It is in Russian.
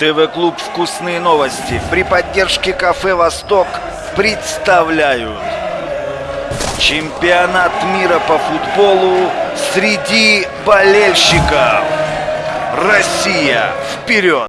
ТВ-клуб «Вкусные новости» при поддержке кафе «Восток» представляют Чемпионат мира по футболу среди болельщиков Россия, вперед!